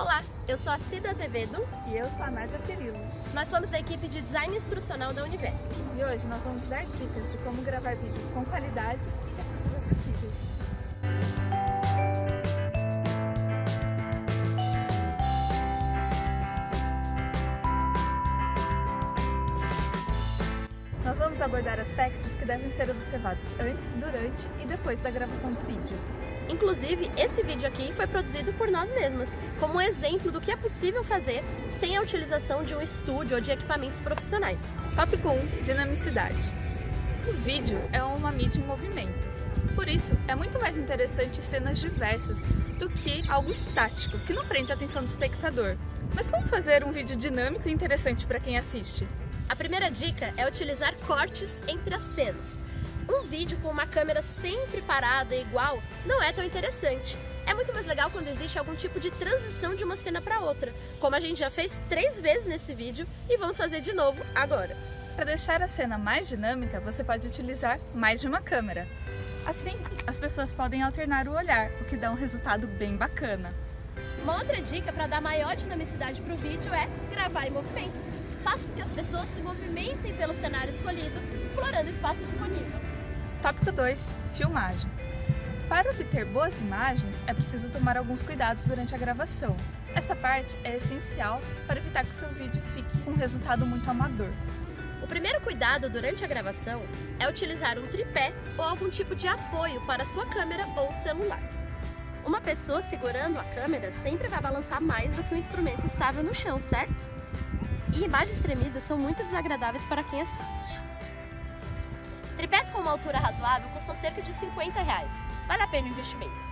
Olá, eu sou a Cida Azevedo. E eu sou a Nádia Perillo. Nós somos da equipe de Design Instrucional da Univesp. E hoje nós vamos dar dicas de como gravar vídeos com qualidade e recursos acessíveis. Nós vamos abordar aspectos que devem ser observados antes, durante e depois da gravação do vídeo. Inclusive, esse vídeo aqui foi produzido por nós mesmas, como um exemplo do que é possível fazer sem a utilização de um estúdio ou de equipamentos profissionais. Tópico 1. Dinamicidade. O vídeo é uma mídia em movimento. Por isso, é muito mais interessante cenas diversas do que algo estático, que não prende a atenção do espectador. Mas como fazer um vídeo dinâmico e interessante para quem assiste? A primeira dica é utilizar cortes entre as cenas. Um vídeo com uma câmera sempre parada e igual não é tão interessante. É muito mais legal quando existe algum tipo de transição de uma cena para outra, como a gente já fez três vezes nesse vídeo e vamos fazer de novo agora. Para deixar a cena mais dinâmica, você pode utilizar mais de uma câmera. Assim, as pessoas podem alternar o olhar, o que dá um resultado bem bacana. Uma outra dica para dar maior dinamicidade para o vídeo é gravar em movimento. Faça com que as pessoas se movimentem pelo cenário escolhido, explorando o espaço disponível. Tópico 2. Filmagem. Para obter boas imagens, é preciso tomar alguns cuidados durante a gravação. Essa parte é essencial para evitar que seu vídeo fique com um resultado muito amador. O primeiro cuidado durante a gravação é utilizar um tripé ou algum tipo de apoio para sua câmera ou celular. Uma pessoa segurando a câmera sempre vai balançar mais do que um instrumento estável no chão, certo? E imagens tremidas são muito desagradáveis para quem assiste. Tripés com uma altura razoável custam cerca de 50 reais. Vale a pena o investimento.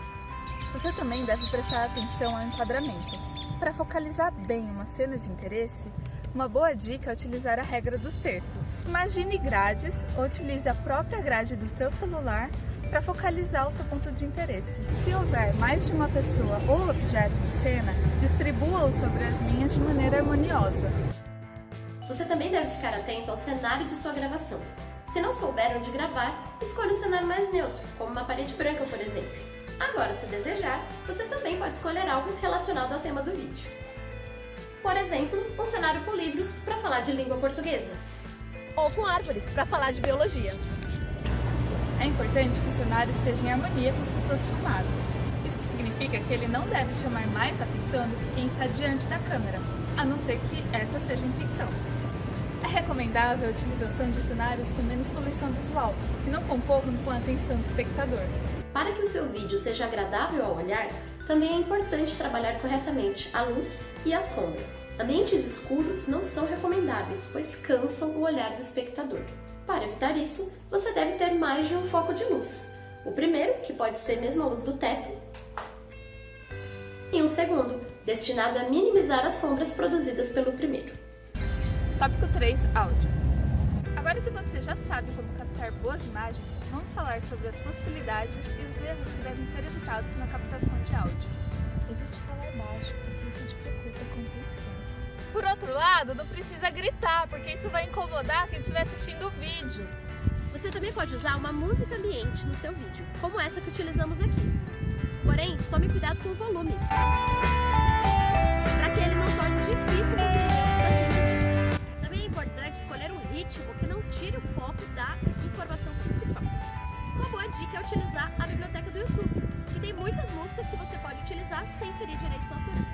Você também deve prestar atenção ao enquadramento. Para focalizar bem uma cena de interesse, uma boa dica é utilizar a regra dos terços. Imagine grades ou utilize a própria grade do seu celular para focalizar o seu ponto de interesse. Se houver mais de uma pessoa ou objeto em cena, distribua-os sobre as linhas de maneira harmoniosa. Você também deve ficar atento ao cenário de sua gravação. Se não souber onde gravar, escolha um cenário mais neutro, como uma parede branca, por exemplo. Agora, se desejar, você também pode escolher algo relacionado ao tema do vídeo. Por exemplo, um cenário com livros para falar de língua portuguesa. Ou com árvores para falar de biologia. É importante que o cenário esteja em harmonia com as pessoas filmadas. Isso significa que ele não deve chamar mais atenção do que quem está diante da câmera, a não ser que essa seja a intenção. Recomendável a utilização de cenários com menos poluição visual, que não concorram com a atenção do espectador. Para que o seu vídeo seja agradável ao olhar, também é importante trabalhar corretamente a luz e a sombra. Ambientes escuros não são recomendáveis, pois cansam o olhar do espectador. Para evitar isso, você deve ter mais de um foco de luz. O primeiro, que pode ser mesmo a luz do teto, e um segundo, destinado a minimizar as sombras produzidas pelo primeiro. Tópico 3. Áudio. Agora que você já sabe como captar boas imagens, vamos falar sobre as possibilidades e os erros que devem ser evitados na captação de áudio. Evite falar baixo, porque isso dificulta a compreensão. Por outro lado, não precisa gritar, porque isso vai incomodar quem estiver assistindo o vídeo. Você também pode usar uma música ambiente no seu vídeo, como essa que utilizamos aqui. Porém, tome cuidado com o volume, músicas que você pode utilizar sem ferir direitos autorais.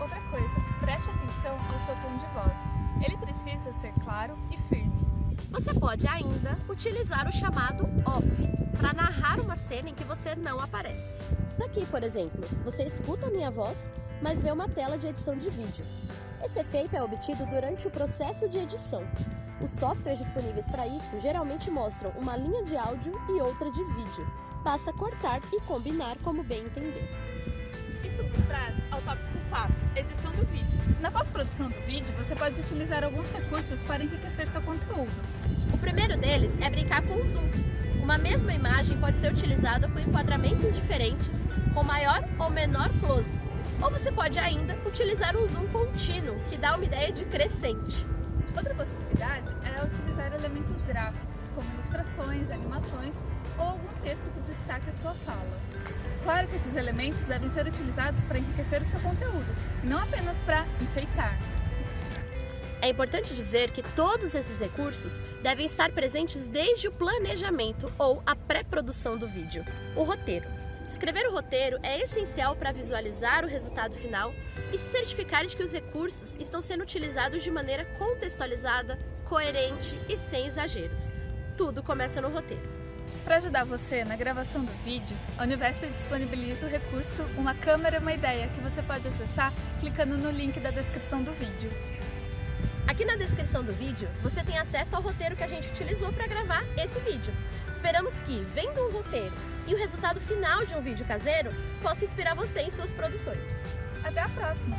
Outra coisa, preste atenção ao seu tom de voz. Ele precisa ser claro e firme. Você pode ainda utilizar o chamado off para narrar uma cena em que você não aparece. Daqui, por exemplo, você escuta a minha voz, mas vê uma tela de edição de vídeo. Esse efeito é obtido durante o processo de edição. Os softwares disponíveis para isso geralmente mostram uma linha de áudio e outra de vídeo. Basta cortar e combinar como bem entender. Isso nos traz ao tópico 4, edição do vídeo. Na pós-produção do vídeo, você pode utilizar alguns recursos para enriquecer seu conteúdo. O primeiro deles é brincar com o zoom. Uma mesma imagem pode ser utilizada com enquadramentos diferentes, com maior ou menor close, ou você pode ainda utilizar um zoom contínuo, que dá uma ideia de crescente. Outra possibilidade é utilizar elementos gráficos, como ilustrações, animações, ou algum texto que destaque a sua fala. Claro que esses elementos devem ser utilizados para enriquecer o seu conteúdo, não apenas para enfeitar. É importante dizer que todos esses recursos devem estar presentes desde o planejamento ou a pré-produção do vídeo, o roteiro. Escrever o roteiro é essencial para visualizar o resultado final e se certificar de que os recursos estão sendo utilizados de maneira contextualizada, coerente e sem exageros. Tudo começa no roteiro. Para ajudar você na gravação do vídeo, a Univesp disponibiliza o recurso Uma Câmera Uma Ideia, que você pode acessar clicando no link da descrição do vídeo. Aqui na descrição do vídeo, você tem acesso ao roteiro que a gente utilizou para gravar esse vídeo. Esperamos que, vendo um roteiro e o resultado final de um vídeo caseiro, possa inspirar você em suas produções. Até a próxima!